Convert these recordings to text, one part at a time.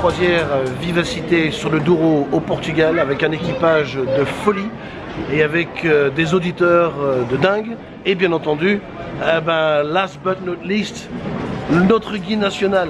croisière euh, Vivacité sur le Douro au Portugal avec un équipage de folie et avec euh, des auditeurs euh, de dingue et bien entendu, eh ben, last but not least, notre guide national.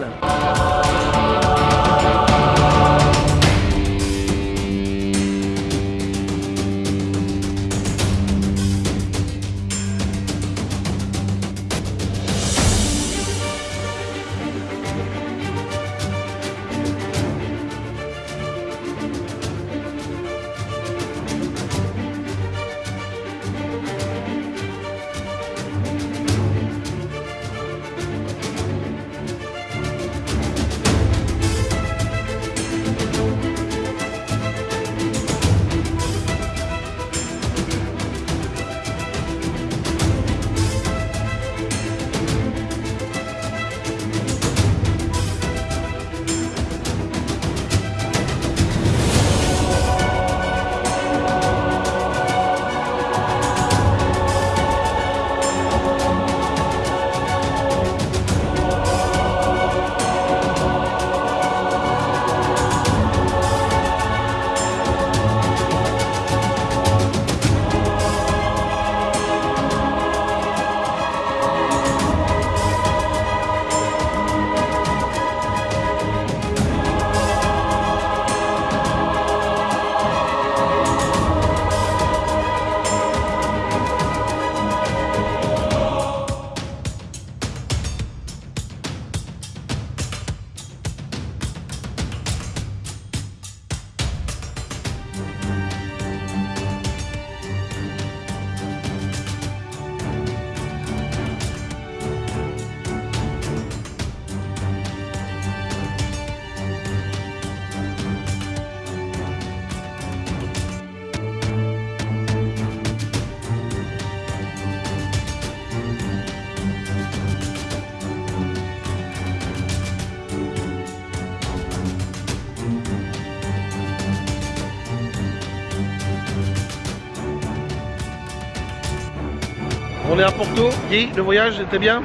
Est à Porto. Guy, le voyage était bien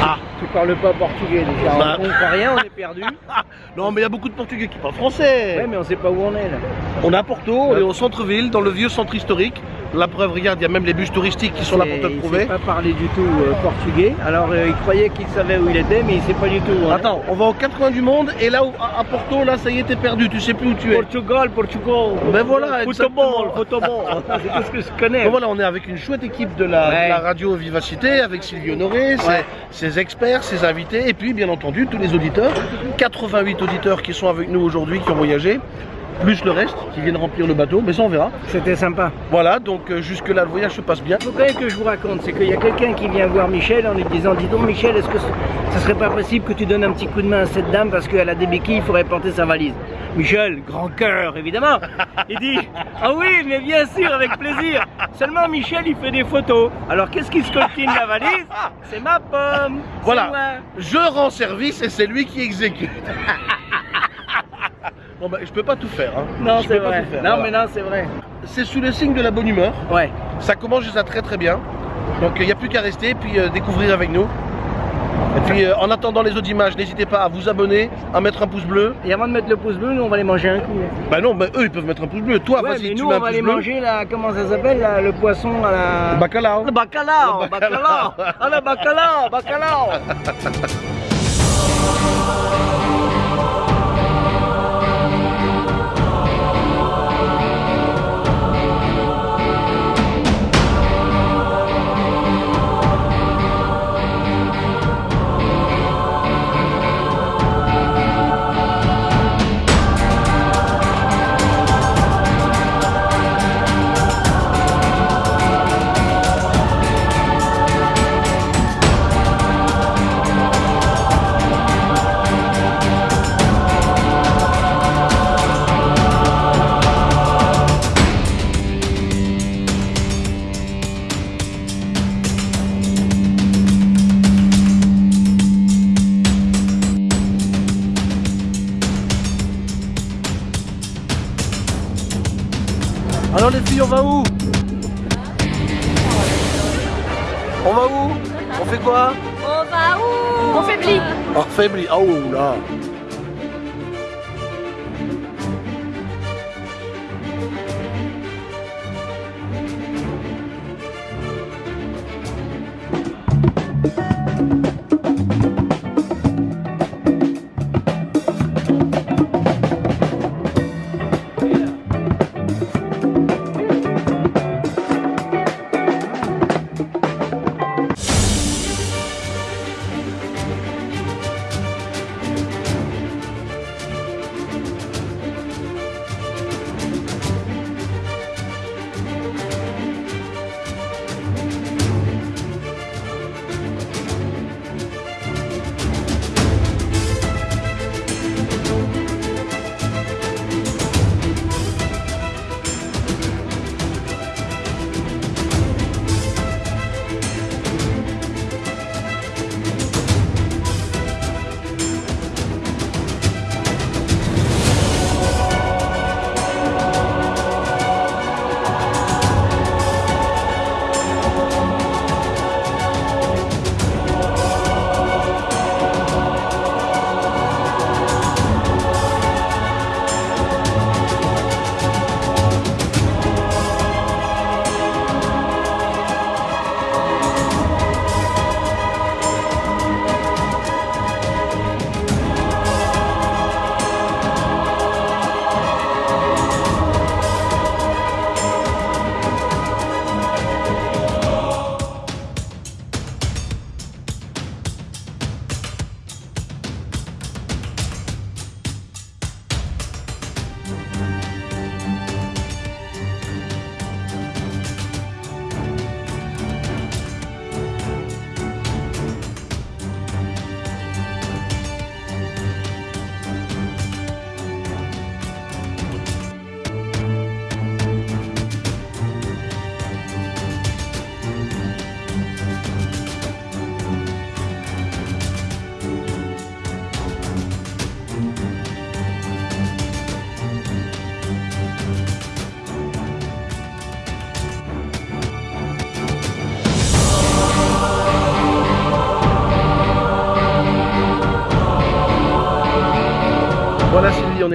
Ah, tu parles pas portugais déjà. Bah. On comprend rien, on est perdu. Non, mais il y a beaucoup de Portugais qui parlent français. Ouais, mais on sait pas où on est là. On est à Porto, on est au centre-ville, dans le vieux centre historique. La preuve, regarde, il y a même les bus touristiques qui sont là pour te le Il prouver. sait pas parler du tout euh, portugais. Alors euh, il croyait qu'il savait où il était, mais il sait pas du tout. hein. Attends, on va aux quatre coins du monde et là où- à à Porto, là ça y est, t'es perdu, tu sais plus où tu es. Portugal, Portugal. Ben voilà, Football, football. C'est tout ce que je connais. Voilà, on est avec une chouette équipe de la, Ouais. de la radio Vivacité, avec Sylvie Honoré, ses, Ouais. ses experts, ses invités, et puis bien entendu tous les auditeurs. 88 auditeurs qui sont avec nous aujourd'hui, qui ont voyagé, plus le reste, qui viennent remplir le bateau, mais ça on verra. C'était sympa. Voilà, donc euh, jusque-là le voyage se passe bien. Quand même que je vous raconte, c'est qu'il y a quelqu'un qui vient voir Michel en lui disant Dis donc Michel, est-ce que ce serait pas possible que tu donnes un petit coup de main à cette dame parce qu'elle a des béquilles, il faudrait planter sa valise Michel, grand cœur évidemment, il dit Ah oui, mais bien sûr, avec plaisir. Seulement Michel, il fait des photos. Alors qu'est-ce qui se coltine la valise? C'est ma pomme. Voilà, moi. je rends service et c'est lui qui exécute. bon bah je peux pas tout faire. Hein. Non, c'est vrai. tout faire, non, voilà. mais non, c'est vrai. C'est sous le signe de la bonne humeur. Ouais. Ça commence déjà très très bien. Donc il n'y a plus qu'à rester et puis euh, découvrir avec nous. Et puis euh, en attendant les autres images, n'hésitez pas à vous abonner, à mettre un pouce bleu. Et avant de mettre le pouce bleu, nous on va les manger un coup. Bah non, mais eux ils peuvent mettre un pouce bleu. Toi, ouais, vas-y, tu nous mets un on va les bleu. manger là, comment ça s'appelle là, le poisson à la. Le bacalao. Le bacalao, Le bacalao. bacalao, ah le bacalao, bacalao. filles, on va où On va où On fait quoi On va où On faiblit. Affaibli. Oh là.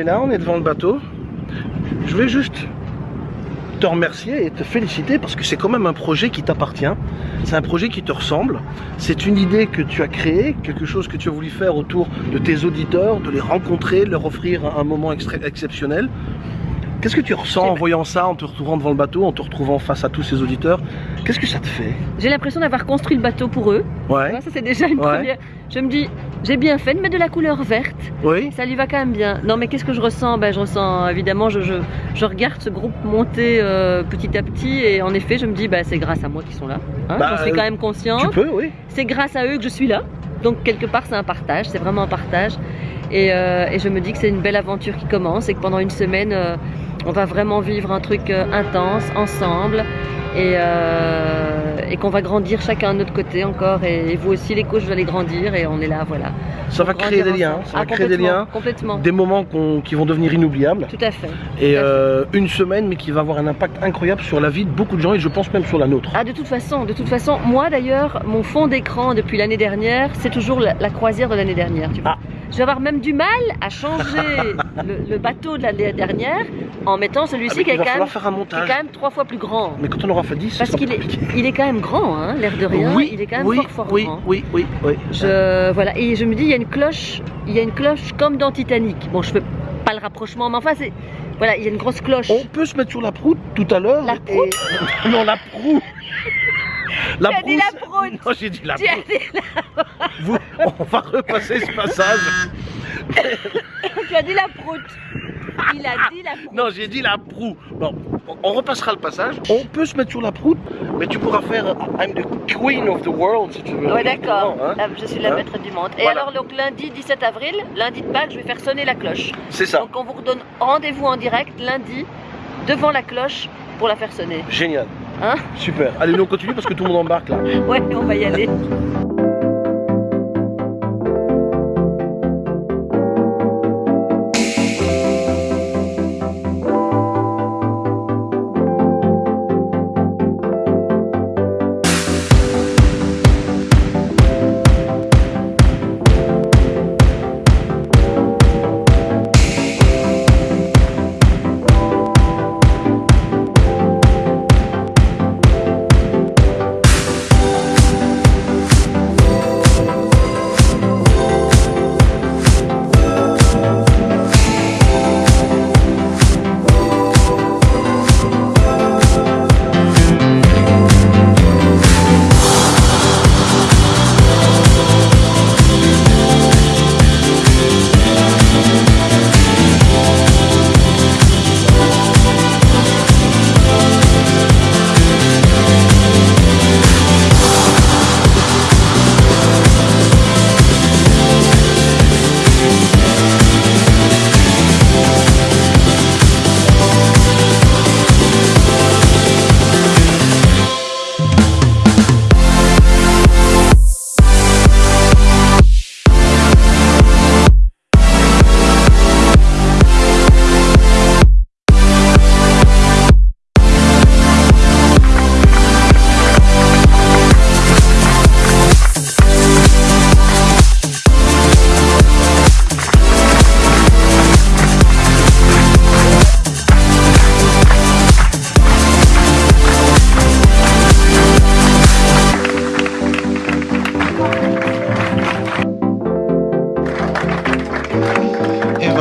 Là, on est devant le bateau. Je vais juste te remercier et te féliciter parce que c'est quand même un projet qui t'appartient. C'est un projet qui te ressemble. C'est une idée que tu as créée, quelque chose que tu as voulu faire autour de tes auditeurs, de les rencontrer, de leur offrir un moment exceptionnel. Qu'est-ce que tu ressens en voyant ça, en te retrouvant devant le bateau, en te retrouvant face à tous ces auditeurs Qu'est-ce que ça te fait J'ai l'impression d'avoir construit le bateau pour eux. Ouais, ça c'est déjà une Ouais. première. Je me dis, j'ai bien fait de mettre de la couleur verte. oui, Ça lui va quand même bien. Non, mais qu'est-ce que je ressens? Ben, je ressens évidemment, je, je, je regarde ce groupe monter euh, petit à petit et en effet, je me dis, bah, c'est grâce à moi qu'ils sont là. Hein, Bah, J'en suis euh, quand même conscient. tu peux, oui. C'est grâce à eux que je suis là. Donc, quelque part, c'est un partage. C'est vraiment un partage. Et, euh, et je me dis que c'est une belle aventure qui commence et que pendant une semaine, euh, on va vraiment vivre un truc euh, intense ensemble. Et, euh, et qu'on va grandir chacun de notre côté encore. Et, et vous aussi, les coachs, vous allez grandir. Et on est là, voilà. Ça va créer des liens, ça va Ah, créer des liens, Complètement. des moments qui vont devenir inoubliables. Tout à fait. Et fait. euh, une semaine, mais qui va avoir un impact incroyable sur la vie de beaucoup de gens et je pense même sur la nôtre. Ah, de toute façon, de toute façon, moi d'ailleurs, mon fond d'écran depuis l'année dernière, c'est toujours la, la croisière de l'année dernière. Tu vois. Ah. Je vais avoir même du mal à changer le, le bateau de l'année dernière en mettant Ah, celui-ci mais qui, est quand même, faire un qui est montage. quand même trois fois plus grand. Mais quand on aura fait 10, Parce qu'il est, il est quand même grand, hein, l'air de rien. oui, il est quand même oui, fort fort oui, grand. oui, oui, oui. Je, voilà, et je me dis, il y a une cloche, il y a une cloche comme dans Titanic. Bon, je fais pas le rapprochement, mais enfin, c'est, voilà, il y a une grosse cloche. On peut se mettre sur la proue tout à l'heure. La et- non, la proue. La Tu as dit la proute. Non, j'ai dit la Tu as proue. dit, Vous- on va repasser ce passage. tu as dit la proute. Il a dit la proute. Non, j'ai dit la proue. Bon, on repassera le passage. On peut se mettre sur la proue, mais tu pourras faire I'm the queen of the world si tu veux. Ouais, d'accord. Hein Là, Je suis la Hein maître du monde. Et Voilà. alors, donc lundi 17 avril, lundi de Pâques, je vais faire sonner la cloche. C'est ça. Donc, on vous redonne rendez-vous en direct lundi devant la cloche pour la faire sonner. Génial. Hein Super. Allez, nous on continue parce que tout le monde embarque là. Ouais, on va y aller.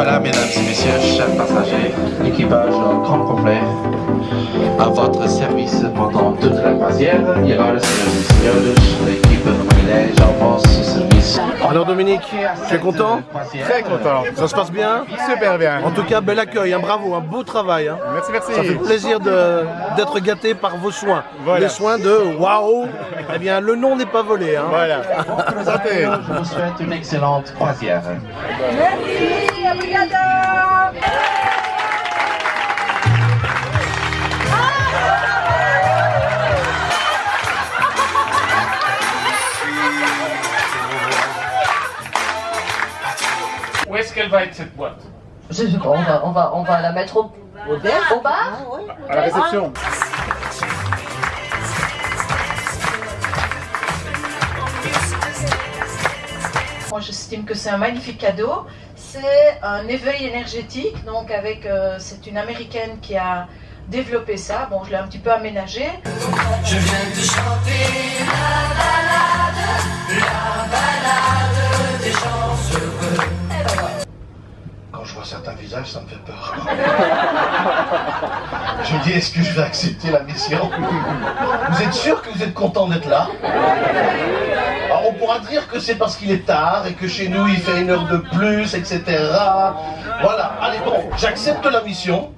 Voilà, mesdames et messieurs, chers passagers, équipage grand complet, à votre service pendant toute la croisière. Il y aura le Seigneur l'équipe de Moulin, j'avance ce service. Alors Dominique, tu es content? Très content. Ça se passe bien? Super bien. En tout cas, bel accueil, hein, bravo, un beau travail. hein. Merci, merci. Ça fait plaisir de- d'être gâté par vos soins. Voilà. Les soins de waouh Eh bien, le nom n'est pas volé. hein. Voilà. Santé. Je vous souhaite une excellente croisière. Où est-ce qu'elle va être cette boîte Je sais pas, on va, on va, on va la mettre au, au, au bar À la réception. Moi, j'estime que c'est un magnifique cadeau. C'est un éveil énergétique. Donc, avec, euh, c'est une américaine qui a développé ça. Bon, je l'ai un petit peu aménagé. Je vois certains visages, ça me fait peur. je dis, est-ce que je vais accepter la mission? Vous êtes sûr que vous êtes content d'être là? On pourra dire que c'est parce qu'il est tard et que chez nous il fait une heure de plus, etc. Voilà, allez bon, j'accepte la mission.